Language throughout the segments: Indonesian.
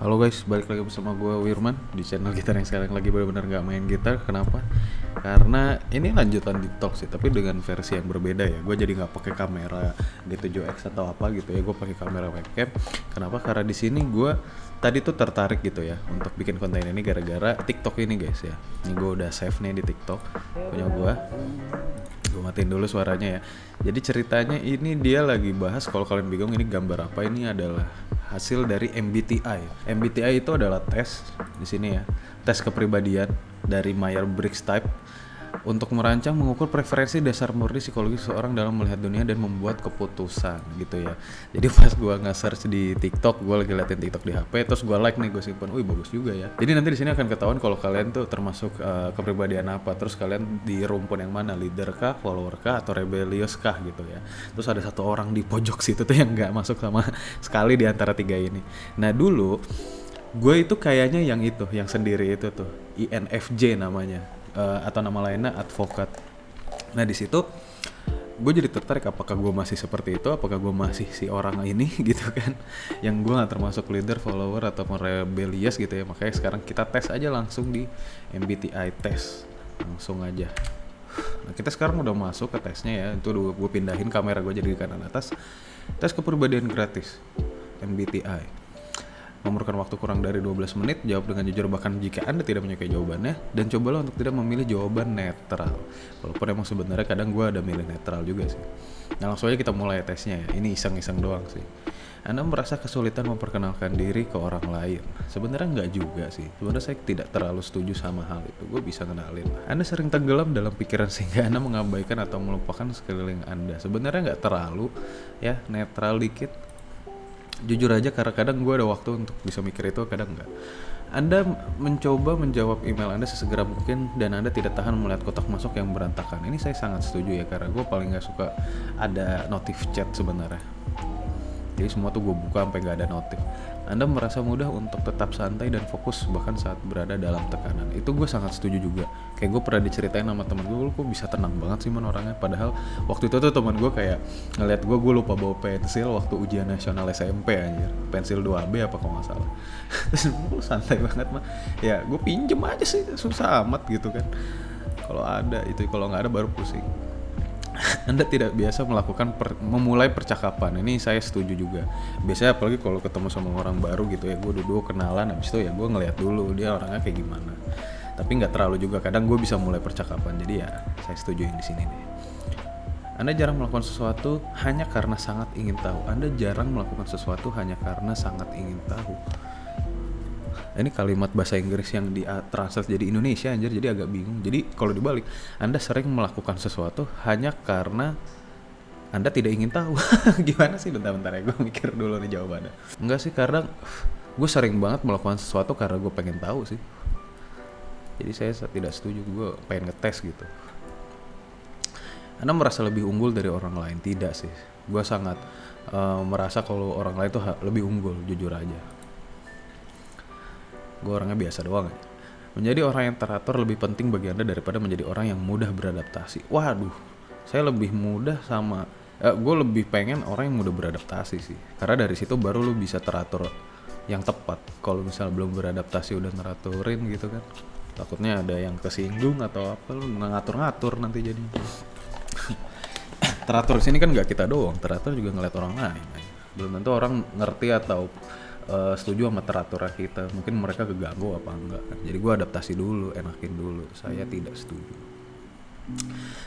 Halo guys, balik lagi bersama gue Wirman di channel gitar yang sekarang lagi benar-benar nggak main gitar. Kenapa? Karena ini lanjutan TikTok sih, tapi dengan versi yang berbeda ya. Gue jadi nggak pakai kamera D7X atau apa gitu ya. Gue pakai kamera webcam. Kenapa? Karena di sini gue tadi tuh tertarik gitu ya untuk bikin konten ini gara-gara TikTok ini guys ya. Ini gue udah save nih di TikTok punya gue gue matiin dulu suaranya ya jadi ceritanya ini dia lagi bahas kalau kalian bingung ini gambar apa ini adalah hasil dari MBTI MBTI itu adalah tes di sini ya. Tes kepribadian dari Myers-Briggs Type untuk merancang mengukur preferensi dasar murni psikologi seseorang dalam melihat dunia dan membuat keputusan gitu ya. Jadi pas gua nge-search di TikTok gua lagi liatin TikTok di HP terus gua like nih gue simpan wih bagus juga ya. Jadi nanti di sini akan ketahuan kalau kalian tuh termasuk uh, kepribadian apa. Terus kalian di rumpun yang mana leader kah follower kah atau rebellious kah gitu ya. Terus ada satu orang di pojok situ tuh yang nggak masuk sama sekali di antara tiga ini. Nah dulu gue itu kayaknya yang itu yang sendiri itu tuh INFJ namanya uh, atau nama lainnya advokat. Nah di situ gue jadi tertarik apakah gue masih seperti itu, apakah gue masih si orang ini gitu kan, yang gue gak termasuk leader, follower atau rebellious gitu ya. Makanya sekarang kita tes aja langsung di MBTI test, langsung aja. Nah kita sekarang udah masuk ke tesnya ya, itu gue pindahin kamera gue jadi di kanan atas. Tes kepribadian gratis, MBTI memerlukan waktu kurang dari 12 menit, jawab dengan jujur bahkan jika Anda tidak menyukai jawabannya, dan cobalah untuk tidak memilih jawaban netral. Walaupun emang sebenarnya kadang gue ada milih netral juga sih. Nah langsung aja kita mulai tesnya ya, ini iseng-iseng doang sih. Anda merasa kesulitan memperkenalkan diri ke orang lain? Sebenarnya nggak juga sih. Sebenarnya saya tidak terlalu setuju sama hal itu. Gue bisa kenalin. Anda sering tenggelam dalam pikiran sehingga Anda mengabaikan atau melupakan sekeliling Anda. Sebenarnya nggak terlalu, ya netral dikit jujur aja karena kadang gue ada waktu untuk bisa mikir itu kadang enggak anda mencoba menjawab email Anda sesegera mungkin dan Anda tidak tahan melihat kotak masuk yang berantakan. Ini saya sangat setuju ya karena gue paling nggak suka ada notif chat sebenarnya. Jadi semua tuh gue buka sampai gak ada notif. Anda merasa mudah untuk tetap santai dan fokus bahkan saat berada dalam tekanan. Itu gue sangat setuju juga. Kayak gue pernah diceritain sama temen gue, lu kok bisa tenang banget sih man orangnya. Padahal waktu itu tuh temen gue kayak ngeliat gue, gue lupa bawa pensil waktu ujian nasional SMP anjir. Pensil 2B apa kalau nggak salah. Terus gue santai banget mah. Ya gue pinjem aja sih, susah amat gitu kan. Kalau ada itu, kalau nggak ada baru pusing. Anda tidak biasa melakukan per, memulai percakapan. Ini saya setuju juga. Biasanya apalagi kalau ketemu sama orang baru gitu ya, gue duduk kenalan, habis itu ya gue ngeliat dulu dia orangnya kayak gimana. Tapi nggak terlalu juga. Kadang gue bisa mulai percakapan. Jadi ya saya setuju di sini deh. Anda jarang melakukan sesuatu hanya karena sangat ingin tahu. Anda jarang melakukan sesuatu hanya karena sangat ingin tahu ini kalimat bahasa Inggris yang di translate jadi Indonesia anjir jadi agak bingung. Jadi kalau dibalik Anda sering melakukan sesuatu hanya karena anda tidak ingin tahu. Gimana sih? Bentar-bentar ya gue mikir dulu nih jawabannya. Enggak sih karena gue sering banget melakukan sesuatu karena gue pengen tahu sih. Jadi saya tidak setuju gue pengen ngetes gitu. Anda merasa lebih unggul dari orang lain? Tidak sih. Gue sangat uh, merasa kalau orang lain tuh lebih unggul jujur aja gue orangnya biasa doang ya. Menjadi orang yang teratur lebih penting bagi Anda daripada menjadi orang yang mudah beradaptasi. Waduh, saya lebih mudah sama... Eh, gue lebih pengen orang yang mudah beradaptasi sih. Karena dari situ baru lu bisa teratur yang tepat. Kalau misalnya belum beradaptasi udah ngeraturin gitu kan. Takutnya ada yang kesinggung atau apa lu ngatur-ngatur nanti jadi. teratur sini kan nggak kita doang, teratur juga ngeliat orang lain. Belum tentu orang ngerti atau uh, setuju sama teratur kita. Mungkin mereka keganggu apa enggak. Jadi gue adaptasi dulu enakin dulu. Saya tidak setuju.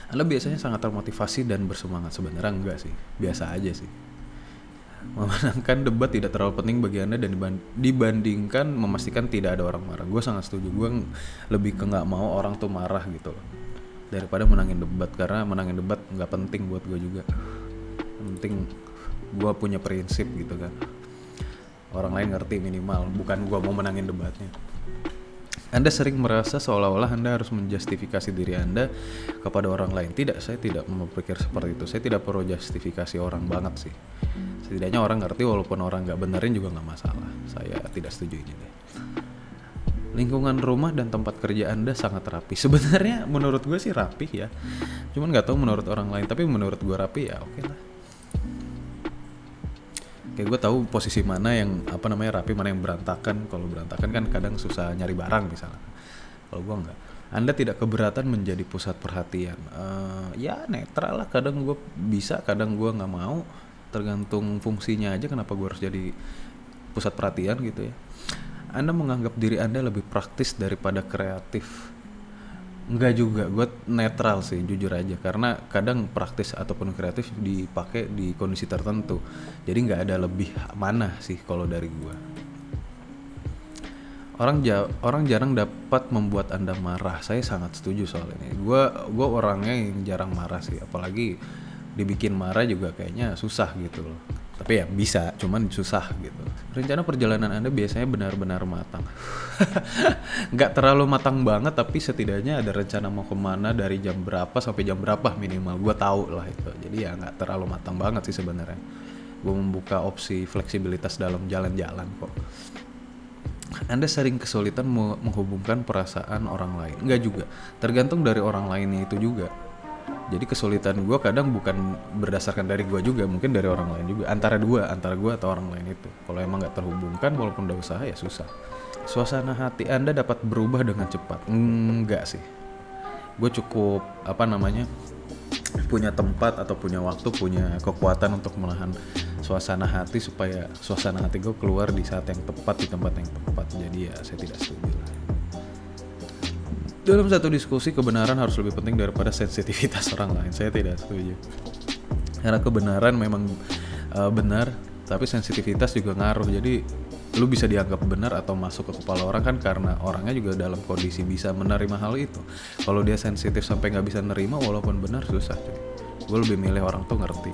Anda biasanya sangat termotivasi dan bersemangat. Sebenarnya enggak sih. Biasa aja sih. Memenangkan debat tidak terlalu penting bagi anda dan dibandingkan memastikan tidak ada orang marah. Gue sangat setuju. Gue lebih ke nggak mau orang tuh marah gitu loh. Daripada menangin debat. Karena menangin debat nggak penting buat gue juga. Penting gue punya prinsip gitu kan orang lain ngerti minimal bukan gua mau menangin debatnya anda sering merasa seolah-olah Anda harus menjustifikasi diri Anda kepada orang lain. Tidak, saya tidak berpikir seperti itu. Saya tidak perlu justifikasi orang banget sih. Setidaknya orang ngerti walaupun orang nggak benerin juga nggak masalah. Saya tidak setuju ini deh. Lingkungan rumah dan tempat kerja Anda sangat rapi. Sebenarnya menurut gue sih rapi ya. Cuman nggak tahu menurut orang lain. Tapi menurut gue rapi ya oke okay lah kayak gue tahu posisi mana yang apa namanya rapi mana yang berantakan. Kalau berantakan kan kadang susah nyari barang misalnya. Kalau gue enggak. Anda tidak keberatan menjadi pusat perhatian. Uh, ya netral lah. Kadang gue bisa kadang gue nggak mau. Tergantung fungsinya aja kenapa gue harus jadi pusat perhatian gitu ya. Anda menganggap diri anda lebih praktis daripada kreatif Enggak juga, gue netral sih jujur aja karena kadang praktis ataupun kreatif dipakai di kondisi tertentu. Jadi nggak ada lebih mana sih kalau dari gue. Orang ja orang jarang dapat membuat anda marah. Saya sangat setuju soal ini. Gue gue orangnya yang jarang marah sih, apalagi dibikin marah juga kayaknya susah gitu loh tapi ya bisa cuman susah gitu. Rencana perjalanan anda biasanya benar-benar matang. Nggak terlalu matang banget tapi setidaknya ada rencana mau ke mana dari jam berapa sampai jam berapa minimal. Gue tahu lah itu. Jadi ya nggak terlalu matang banget sih sebenarnya. Gue membuka opsi fleksibilitas dalam jalan-jalan kok. Anda sering kesulitan menghubungkan perasaan orang lain? Nggak juga. Tergantung dari orang lainnya itu juga jadi kesulitan gue kadang bukan berdasarkan dari gue juga mungkin dari orang lain juga. Antara dua antara gue atau orang lain itu. Kalau emang nggak terhubungkan walaupun udah usaha ya susah. Suasana hati anda dapat berubah dengan cepat? Enggak sih. Gue cukup apa namanya punya tempat atau punya waktu punya kekuatan untuk menahan suasana hati supaya suasana hati gue keluar di saat yang tepat di tempat yang tepat. Jadi ya saya tidak setuju dalam satu diskusi kebenaran harus lebih penting daripada sensitivitas orang lain. Saya tidak setuju. Karena kebenaran memang uh, benar, tapi sensitivitas juga ngaruh. Jadi lu bisa dianggap benar atau masuk ke kepala orang kan karena orangnya juga dalam kondisi bisa menerima hal itu. Kalau dia sensitif sampai nggak bisa nerima walaupun benar susah cuy. Gue lebih milih orang tuh ngerti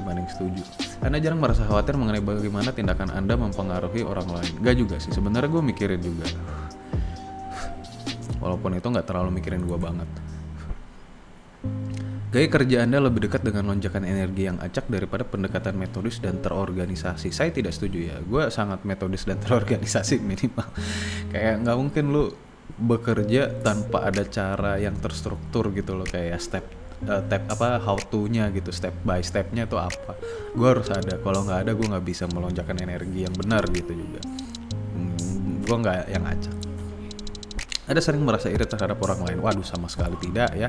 dibanding setuju. Anda jarang merasa khawatir mengenai bagaimana tindakan Anda mempengaruhi orang lain. Gak juga sih, sebenarnya gue mikirin juga walaupun itu nggak terlalu mikirin gue banget. Gaya kerja Anda lebih dekat dengan lonjakan energi yang acak daripada pendekatan metodis dan terorganisasi. Saya tidak setuju ya. Gue sangat metodis dan terorganisasi minimal. Kayak nggak mungkin lu bekerja tanpa ada cara yang terstruktur gitu loh. Kayak step uh, step apa how to-nya gitu. Step by stepnya itu apa. Gue harus ada. Kalau nggak ada gue nggak bisa melonjakkan energi yang benar gitu juga. Hmm, gue nggak yang acak ada sering merasa iri terhadap orang lain? Waduh, sama sekali tidak ya.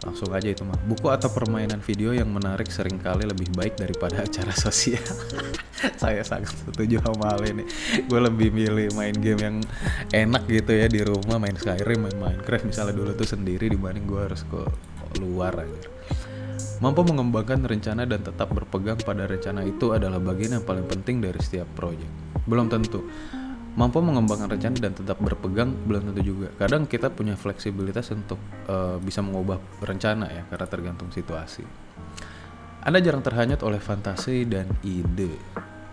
Langsung aja itu mah. Buku atau permainan video yang menarik sering kali lebih baik daripada acara sosial. Saya sangat setuju sama hal ini. Gue lebih milih main game yang enak gitu ya di rumah, main Skyrim, main Minecraft misalnya dulu tuh sendiri dibanding gue harus ke luar aja. Mampu mengembangkan rencana dan tetap berpegang pada rencana itu adalah bagian yang paling penting dari setiap proyek. Belum tentu mampu mengembangkan rencana dan tetap berpegang belum tentu juga. Kadang kita punya fleksibilitas untuk uh, bisa mengubah rencana ya karena tergantung situasi. Anda jarang terhanyut oleh fantasi dan ide.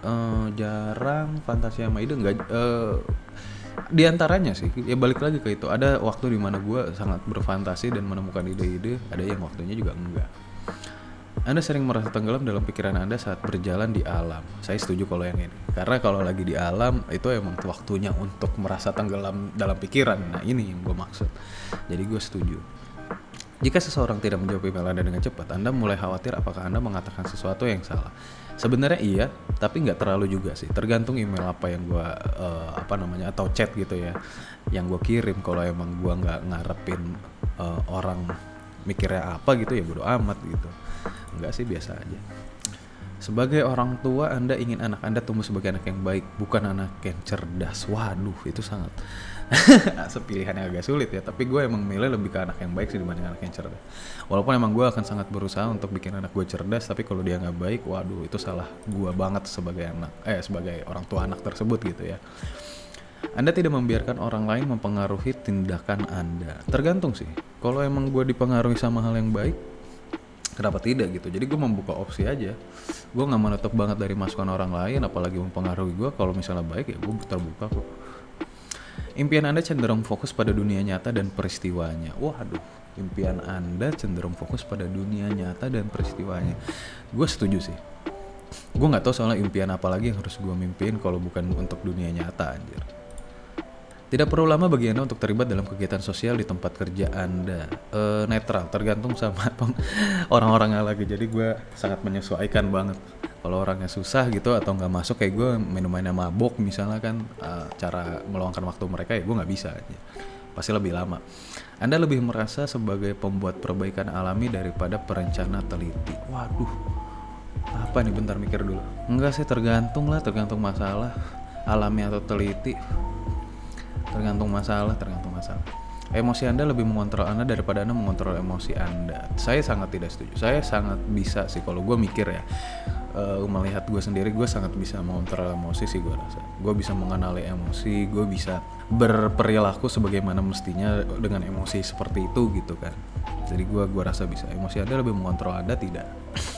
Uh, jarang fantasi sama ide enggak uh, di antaranya sih ya balik lagi ke itu ada waktu di mana gue sangat berfantasi dan menemukan ide-ide ada yang waktunya juga enggak anda sering merasa tenggelam dalam pikiran Anda saat berjalan di alam. Saya setuju kalau yang ini. Karena kalau lagi di alam itu emang waktunya untuk merasa tenggelam dalam pikiran. Nah ini yang gue maksud. Jadi gue setuju. Jika seseorang tidak menjawab email Anda dengan cepat, Anda mulai khawatir apakah Anda mengatakan sesuatu yang salah. Sebenarnya iya, tapi nggak terlalu juga sih. Tergantung email apa yang gue uh, apa namanya atau chat gitu ya, yang gue kirim. Kalau emang gue nggak ngarepin uh, orang mikirnya apa gitu ya bodo amat gitu Enggak sih biasa aja. Sebagai orang tua, Anda ingin anak Anda tumbuh sebagai anak yang baik, bukan anak yang cerdas. Waduh, itu sangat sepilihan yang agak sulit ya. Tapi gue emang milih lebih ke anak yang baik sih dibanding anak yang cerdas. Walaupun emang gue akan sangat berusaha untuk bikin anak gue cerdas, tapi kalau dia nggak baik, waduh, itu salah gue banget sebagai anak, eh sebagai orang tua anak tersebut gitu ya. Anda tidak membiarkan orang lain mempengaruhi tindakan Anda. Tergantung sih. Kalau emang gue dipengaruhi sama hal yang baik, kenapa tidak gitu? Jadi gue membuka opsi aja. Gue nggak menutup banget dari masukan orang lain apalagi mempengaruhi gue kalau misalnya baik ya gue terbuka kok. Impian anda cenderung fokus pada dunia nyata dan peristiwanya. Waduh impian anda cenderung fokus pada dunia nyata dan peristiwanya. Gue setuju sih. Gue nggak tahu soalnya impian apa lagi yang harus gue mimpin kalau bukan untuk dunia nyata anjir Tidak perlu lama bagi Anda untuk terlibat dalam kegiatan sosial di tempat kerja Anda. Eh, netral, tergantung sama peng- orang-orangnya lagi. Jadi gue sangat menyesuaikan banget. Kalau orangnya susah gitu atau nggak masuk kayak gue minum-minum mabok misalnya kan eh, cara meluangkan waktu mereka ya gue nggak bisa. Pasti lebih lama. Anda lebih merasa sebagai pembuat perbaikan alami daripada perencana teliti. Waduh, apa nih bentar mikir dulu. Enggak sih tergantung lah, tergantung masalah alami atau teliti tergantung masalah tergantung masalah. Emosi anda lebih mengontrol anda daripada anda mengontrol emosi anda. Saya sangat tidak setuju. Saya sangat bisa sih kalau gue mikir ya. Eh, melihat gue sendiri gue sangat bisa mengontrol emosi sih gue rasa. Gue bisa mengenali emosi gue bisa berperilaku sebagaimana mestinya dengan emosi seperti itu gitu kan. Jadi gue gua rasa bisa. Emosi anda lebih mengontrol anda tidak?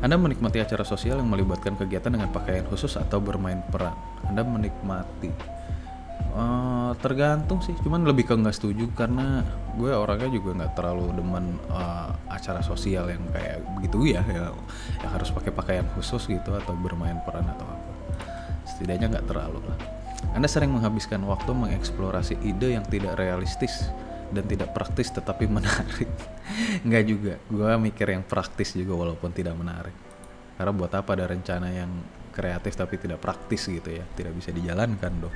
Anda menikmati acara sosial yang melibatkan kegiatan dengan pakaian khusus atau bermain peran. Anda menikmati. Eh, tergantung sih, cuman lebih ke nggak setuju karena gue orangnya juga nggak terlalu demen eh, acara sosial yang kayak begitu ya, ya yang harus pakai pakaian khusus gitu atau bermain peran atau apa. Setidaknya nggak terlalu lah. Anda sering menghabiskan waktu mengeksplorasi ide yang tidak realistis dan tidak praktis tetapi menarik. Nggak juga, gue mikir yang praktis juga walaupun tidak menarik. Karena buat apa ada rencana yang kreatif tapi tidak praktis gitu ya, tidak bisa dijalankan dong.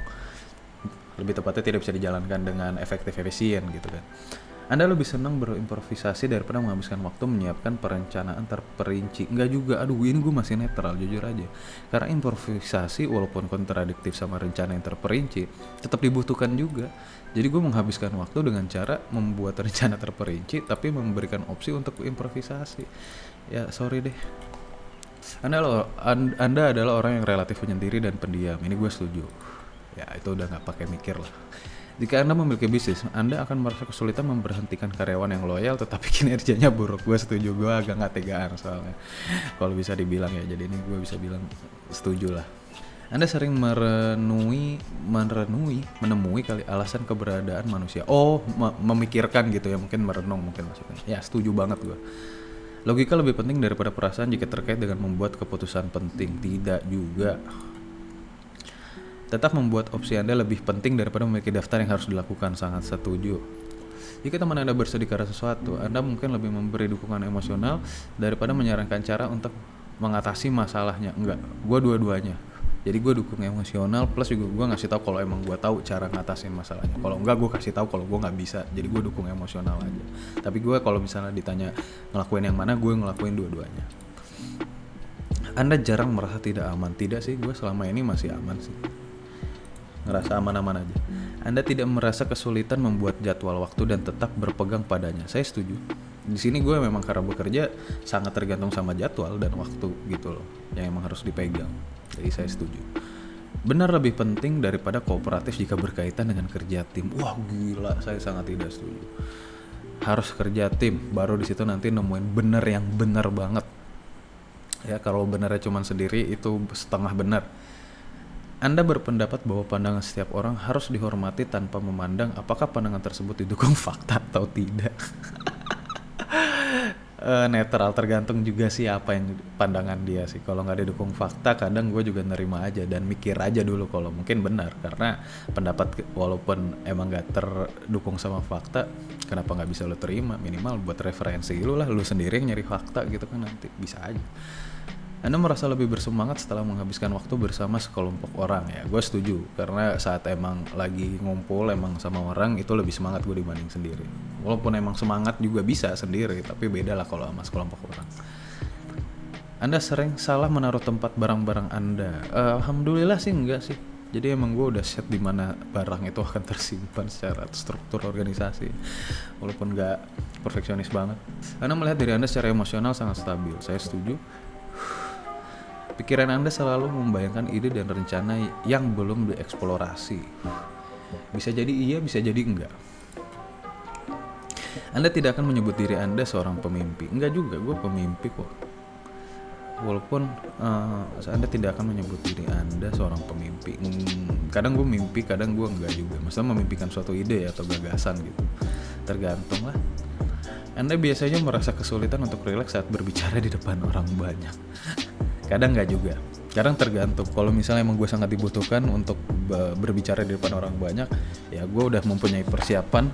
Lebih tepatnya tidak bisa dijalankan dengan efektif efisien gitu kan. Anda lebih senang berimprovisasi daripada menghabiskan waktu menyiapkan perencanaan terperinci. Enggak juga, aduh ini gue masih netral jujur aja. Karena improvisasi walaupun kontradiktif sama rencana yang terperinci, tetap dibutuhkan juga. Jadi gue menghabiskan waktu dengan cara membuat rencana terperinci tapi memberikan opsi untuk improvisasi. Ya sorry deh. Anda, anda adalah orang yang relatif penyendiri dan pendiam. Ini gue setuju. Ya itu udah nggak pakai mikir lah. Jika Anda memiliki bisnis, Anda akan merasa kesulitan memberhentikan karyawan yang loyal tetapi kinerjanya buruk. Gue setuju, gue agak nggak tegaan soalnya. Kalau bisa dibilang ya, jadi ini gue bisa bilang setuju lah. Anda sering merenui, merenui, menemui kali alasan keberadaan manusia. Oh, me- memikirkan gitu ya, mungkin merenung mungkin maksudnya. Ya, setuju banget gue. Logika lebih penting daripada perasaan jika terkait dengan membuat keputusan penting. Tidak juga. Tetap membuat opsi Anda lebih penting daripada memiliki daftar yang harus dilakukan. Sangat setuju. Jika teman Anda bersedih karena sesuatu, Anda mungkin lebih memberi dukungan emosional daripada menyarankan cara untuk mengatasi masalahnya. Enggak, gue dua-duanya. Jadi gue dukung emosional plus juga gue ngasih tahu kalau emang gue tahu cara ngatasin masalahnya. Kalau enggak gue kasih tahu kalau gue nggak bisa. Jadi gue dukung emosional aja. Tapi gue kalau misalnya ditanya ngelakuin yang mana, gue ngelakuin dua-duanya. Anda jarang merasa tidak aman. Tidak sih, gue selama ini masih aman sih ngerasa aman-aman aja. Anda tidak merasa kesulitan membuat jadwal waktu dan tetap berpegang padanya. Saya setuju. Di sini gue memang karena bekerja sangat tergantung sama jadwal dan waktu gitu loh, yang emang harus dipegang. Jadi saya setuju. Benar lebih penting daripada kooperatif jika berkaitan dengan kerja tim. Wah gila, saya sangat tidak setuju. Harus kerja tim, baru di situ nanti nemuin bener yang bener banget. Ya kalau benernya cuma sendiri itu setengah benar. Anda berpendapat bahwa pandangan setiap orang harus dihormati tanpa memandang apakah pandangan tersebut didukung fakta atau tidak. Eh, netral tergantung juga sih apa yang pandangan dia sih. Kalau nggak didukung fakta, kadang gue juga nerima aja dan mikir aja dulu kalau mungkin benar karena pendapat walaupun emang nggak terdukung sama fakta, kenapa nggak bisa lo terima minimal buat referensi lu lah, lu sendiri yang nyari fakta gitu kan nanti bisa aja. Anda merasa lebih bersemangat setelah menghabiskan waktu bersama sekelompok orang ya. Gue setuju karena saat emang lagi ngumpul emang sama orang itu lebih semangat gue dibanding sendiri. Walaupun emang semangat juga bisa sendiri, tapi beda lah kalau sama sekelompok orang. Anda sering salah menaruh tempat barang-barang Anda. Eh, Alhamdulillah sih enggak sih. Jadi emang gue udah set di mana barang itu akan tersimpan secara struktur organisasi. Walaupun nggak perfeksionis banget. Anda melihat diri Anda secara emosional sangat stabil. Saya setuju. Pikiran Anda selalu membayangkan ide dan rencana yang belum dieksplorasi. Bisa jadi iya, bisa jadi enggak. Anda tidak akan menyebut diri Anda seorang pemimpi. Enggak juga, gue pemimpi kok. Walaupun eh, Anda tidak akan menyebut diri Anda seorang pemimpi. Hmm, kadang gue mimpi, kadang gue enggak juga. Maksudnya memimpikan suatu ide atau gagasan gitu. Tergantung lah. Anda biasanya merasa kesulitan untuk rileks saat berbicara di depan orang banyak. Kadang nggak juga. Kadang tergantung. Kalau misalnya emang gue sangat dibutuhkan untuk be- berbicara di depan orang banyak, ya gue udah mempunyai persiapan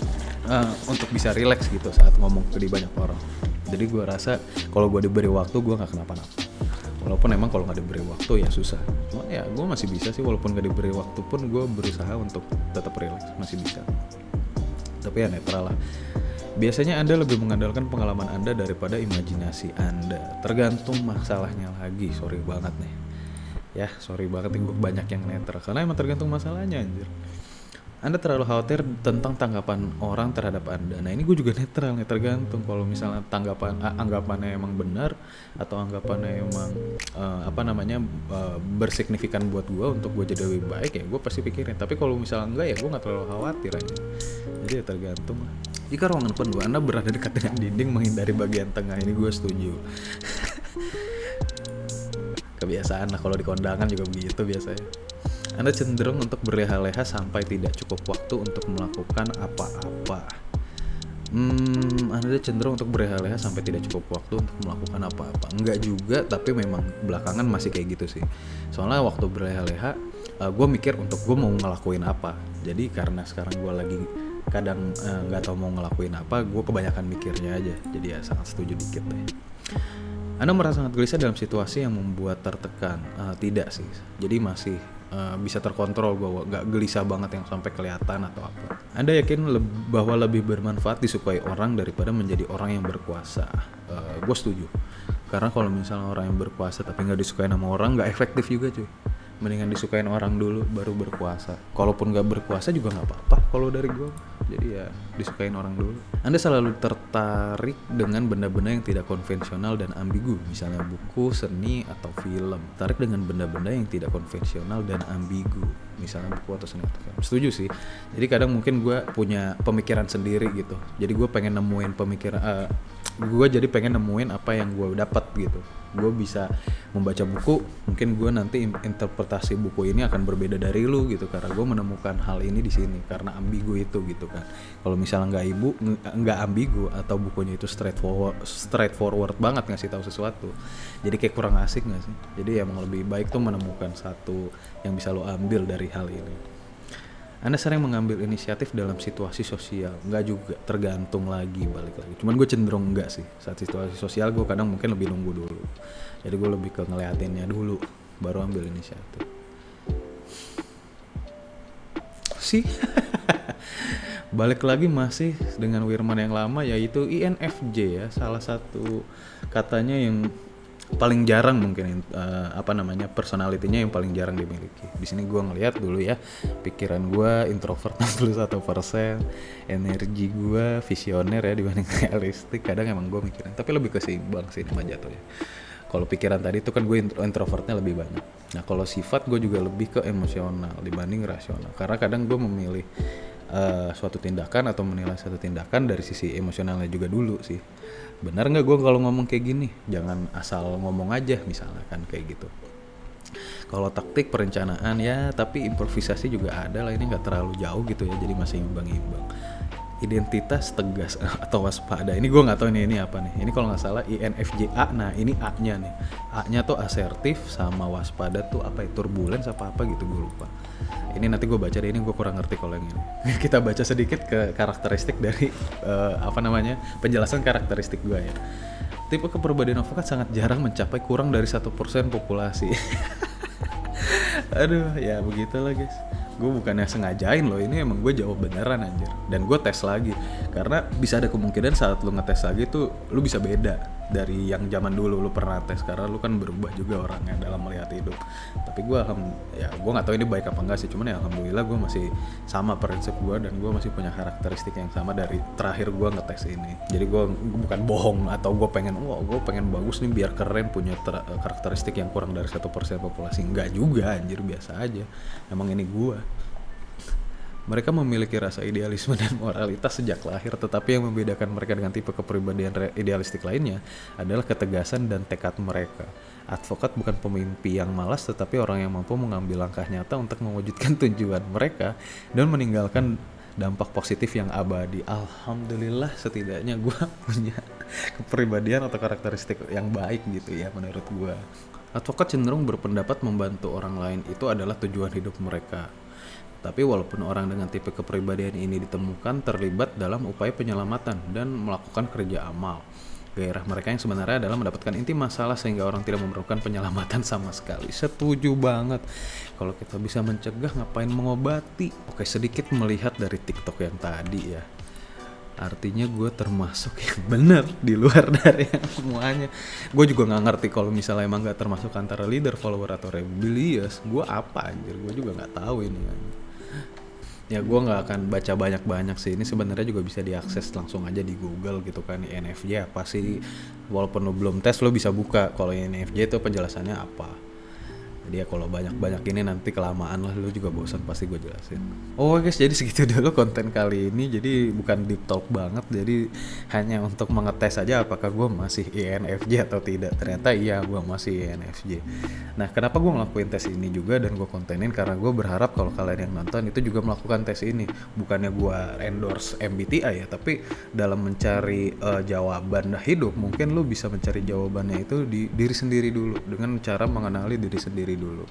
uh, untuk bisa relax gitu saat ngomong ke di banyak orang. Jadi gue rasa kalau gue diberi waktu gue nggak kenapa-napa. Walaupun emang kalau nggak diberi waktu ya susah. Cuma ya gue masih bisa sih walaupun nggak diberi waktu pun gue berusaha untuk tetap relax masih bisa. Tapi ya netral lah. Biasanya Anda lebih mengandalkan pengalaman Anda daripada imajinasi Anda. Tergantung masalahnya lagi, sorry banget nih. Ya, sorry banget nih banyak yang netral karena emang tergantung masalahnya anjir. Anda terlalu khawatir tentang tanggapan orang terhadap Anda. Nah ini gue juga netral nih tergantung kalau misalnya tanggapan anggapannya emang benar atau anggapannya emang eh, apa namanya eh, bersignifikan buat gue untuk gue jadi lebih baik ya gue pasti pikirin. Tapi kalau misalnya enggak ya gue nggak terlalu khawatir aja. Jadi ya tergantung lah. Jika ruangan penuh Anda berada dekat dengan dinding menghindari bagian tengah ini gue setuju. Kebiasaan lah kalau di kondangan juga begitu biasanya. Anda cenderung untuk berleha-leha sampai tidak cukup waktu untuk melakukan apa-apa. Hmm, Anda cenderung untuk berleha-leha sampai tidak cukup waktu untuk melakukan apa-apa. Enggak juga, tapi memang belakangan masih kayak gitu sih. Soalnya waktu berleha-leha, gue mikir untuk gue mau ngelakuin apa. Jadi karena sekarang gue lagi kadang eh, nggak tahu mau ngelakuin apa, gue kebanyakan mikirnya aja. Jadi ya sangat setuju dikit deh. Anda merasa sangat gelisah dalam situasi yang membuat tertekan? Eh, tidak sih. Jadi masih eh, bisa terkontrol gue, gak gelisah banget yang sampai kelihatan atau apa. Anda yakin leb- bahwa lebih bermanfaat disukai orang daripada menjadi orang yang berkuasa? gue setuju. Karena kalau misalnya orang yang berkuasa tapi nggak disukai sama orang, nggak efektif juga cuy. Mendingan disukain orang dulu baru berkuasa. Kalaupun nggak berkuasa juga nggak apa-apa kalau dari gue. Jadi ya disukain orang dulu. Anda selalu tertarik dengan benda-benda yang tidak konvensional dan ambigu, misalnya buku, seni, atau film. Tarik dengan benda-benda yang tidak konvensional dan ambigu, misalnya buku atau seni atau film. Setuju sih. Jadi kadang mungkin gue punya pemikiran sendiri gitu. Jadi gue pengen nemuin pemikiran. eh, gue jadi pengen nemuin apa yang gue dapat gitu gue bisa membaca buku mungkin gue nanti in- interpretasi buku ini akan berbeda dari lu gitu karena gue menemukan hal ini di sini karena ambigu itu gitu kan kalau misalnya nggak ibu ng- nggak ambigu atau bukunya itu straightforward straightforward banget ngasih tahu sesuatu jadi kayak kurang asik nggak sih jadi emang lebih baik tuh menemukan satu yang bisa lo ambil dari hal ini anda sering mengambil inisiatif dalam situasi sosial? Enggak juga, tergantung lagi, balik lagi. Cuman gue cenderung enggak sih. Saat situasi sosial gue kadang mungkin lebih nunggu dulu. Jadi gue lebih ke ngeliatinnya dulu, baru ambil inisiatif. Sih, balik lagi masih dengan Wirman yang lama yaitu INFJ ya, salah satu katanya yang paling jarang mungkin eh, apa namanya personalitinya yang paling jarang dimiliki. Di sini gue ngelihat dulu ya pikiran gue introvert 61%, energi gue visioner ya dibanding realistik. Kadang emang gue mikirin, tapi lebih keseimbang sih nama jatuhnya. Kalau pikiran tadi itu kan gue intro- introvertnya lebih banyak. Nah kalau sifat gue juga lebih ke emosional dibanding rasional. Karena kadang gue memilih eh, suatu tindakan atau menilai suatu tindakan dari sisi emosionalnya juga dulu sih. Benar nggak gue kalau ngomong kayak gini? Jangan asal ngomong aja misalnya kan kayak gitu. Kalau taktik perencanaan ya, tapi improvisasi juga ada lah. Ini nggak terlalu jauh gitu ya, jadi masih imbang-imbang. Identitas tegas atau waspada. Ini gue nggak tahu ini ini apa nih. Ini kalau nggak salah INFJA. Nah ini A-nya nih. A-nya tuh asertif sama waspada tuh apa ya? Turbulence apa apa gitu gue lupa. Ini nanti gue baca deh. Ini gue kurang ngerti kalau yang ini. Kita baca sedikit ke karakteristik dari eh, apa namanya penjelasan karakteristik gue ya. Tipe kepribadian avokat sangat jarang mencapai kurang dari satu persen populasi. Aduh, ya begitulah guys. Gue bukannya sengajain loh, ini emang gue jawab beneran anjir. Dan gue tes lagi, karena bisa ada kemungkinan saat lu ngetes lagi tuh lu bisa beda dari yang zaman dulu lu pernah tes karena lu kan berubah juga orangnya dalam melihat hidup. Tapi gue alham, ya gue nggak tahu ini baik apa enggak sih, cuman ya alhamdulillah gue masih sama prinsip gue dan gue masih punya karakteristik yang sama dari terakhir gue ngetes ini. Jadi gue bukan bohong atau gue pengen, wah gue pengen bagus nih biar keren punya ter- karakteristik yang kurang dari satu persen populasi. Enggak juga anjir biasa aja. Emang ini gue. Mereka memiliki rasa idealisme dan moralitas sejak lahir, tetapi yang membedakan mereka dengan tipe kepribadian idealistik lainnya adalah ketegasan dan tekad mereka. Advokat bukan pemimpi yang malas, tetapi orang yang mampu mengambil langkah nyata untuk mewujudkan tujuan mereka dan meninggalkan dampak positif yang abadi. Alhamdulillah setidaknya gue punya kepribadian atau karakteristik yang baik gitu ya menurut gue. Advokat cenderung berpendapat membantu orang lain itu adalah tujuan hidup mereka. Tapi walaupun orang dengan tipe kepribadian ini ditemukan terlibat dalam upaya penyelamatan dan melakukan kerja amal. Gairah mereka yang sebenarnya adalah mendapatkan inti masalah sehingga orang tidak memerlukan penyelamatan sama sekali. Setuju banget. Kalau kita bisa mencegah ngapain mengobati? Oke, sedikit melihat dari TikTok yang tadi ya artinya gue termasuk yang benar di luar dari yang semuanya gue juga nggak ngerti kalau misalnya emang nggak termasuk antara leader follower atau rebellious gue apa anjir gue juga nggak tahu ini. Ya gue nggak akan baca banyak-banyak sih. Ini sebenarnya juga bisa diakses langsung aja di Google gitu kan NFJ apa sih? Walaupun lo belum tes lo bisa buka kalau NFJ itu penjelasannya apa jadi ya kalau banyak-banyak ini nanti kelamaan lah lu juga bosan pasti gue jelasin. Oh guys jadi segitu dulu konten kali ini. Jadi bukan deep talk banget jadi hanya untuk mengetes aja apakah gue masih INFJ atau tidak. Ternyata iya gue masih INFJ nah kenapa gue ngelakuin tes ini juga dan gue kontenin? Karena gue berharap kalau kalian yang nonton itu juga melakukan tes ini. Bukannya gue endorse MBTI ya tapi dalam mencari uh, jawaban hidup mungkin lu bisa mencari jawabannya itu di diri sendiri dulu dengan cara mengenali diri sendiri dulu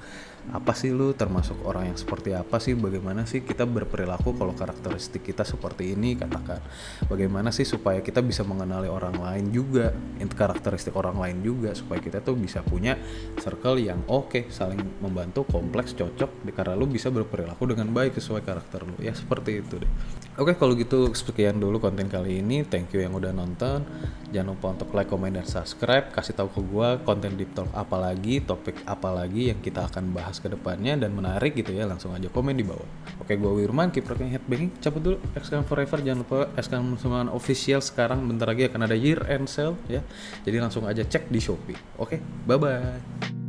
apa sih lu termasuk orang yang seperti apa sih? Bagaimana sih kita berperilaku kalau karakteristik kita seperti ini? Katakan bagaimana sih supaya kita bisa mengenali orang lain juga karakteristik orang lain juga supaya kita tuh bisa punya circle yang oke okay, saling membantu kompleks cocok karena lu bisa berperilaku dengan baik sesuai karakter lu. Ya seperti itu deh. Oke kalau gitu sekian dulu konten kali ini. Thank you yang udah nonton. Jangan lupa untuk like comment dan subscribe. Kasih tahu ke gua konten deep talk apa lagi topik apa lagi yang kita akan bahas ke depannya dan menarik gitu ya langsung aja komen di bawah. Oke gue Wirman keep rocking headbanging cabut dulu Xcam Forever jangan lupa Xcam Semangat official sekarang bentar lagi akan ada year end sale ya. Jadi langsung aja cek di Shopee. Oke bye bye